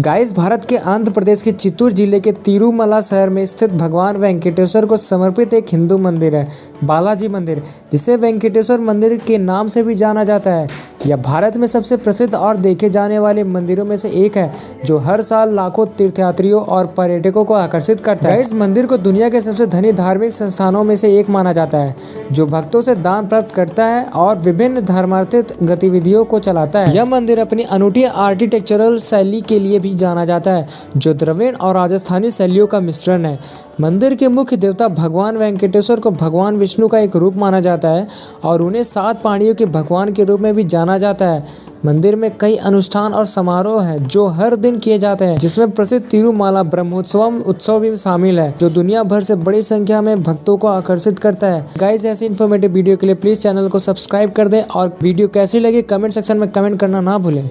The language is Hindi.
गाइस, भारत के आंध्र प्रदेश के चित्तूर ज़िले के तिरुमला शहर में स्थित भगवान वेंकटेश्वर को समर्पित एक हिंदू मंदिर है, बालाजी मंदिर, जिसे वेंकटेश्वर मंदिर के नाम से भी जाना जाता है। यह भारत में सबसे प्रसिद्ध और देखे जाने वाले मंदिरों में से एक है, जो हर साल लाखों तीर्थयात्रियों और पर्यटकों को आकर्षित करता है। इस मंदिर को दुनिया के सबसे धनी धार्मिक संस्थानों में से एक माना जाता है, जो भक्तों से दान प्राप्त करता है और विभिन्न धर्मार्थित गतिविधियों को चलाता है। यह मंदिर अपनी अनूठी आर्किटेक्चरल शैली के लिए भी जाना जाता है, जो द्रविड़ और राजस्थानी शैलियों का मिश्रण है। मंदिर के मुख्य देवता भगवान वेंकटेश्वर को भगवान विष्णु का एक रूप माना जाता है और उन्हें सात पाणियों के भगवान के रूप में भी जाना जाता है। मंदिर में कई अनुष्ठान और समारोह हैं जो हर दिन किए जाते हैं, जिसमें प्रसिद्ध तिरुमाला ब्रह्मोत्सवम उत्सव भी शामिल है, जो दुनिया भर से बड़ी संख्या में भक्तों को आकर्षित करता है। गाइस ऐसी इन्फॉर्मेटिव वीडियो के लिए प्लीज़ चैनल को सब्सक्राइब कर दें और वीडियो कैसी लगी कमेंट सेक्शन में कमेंट करना ना भूलें।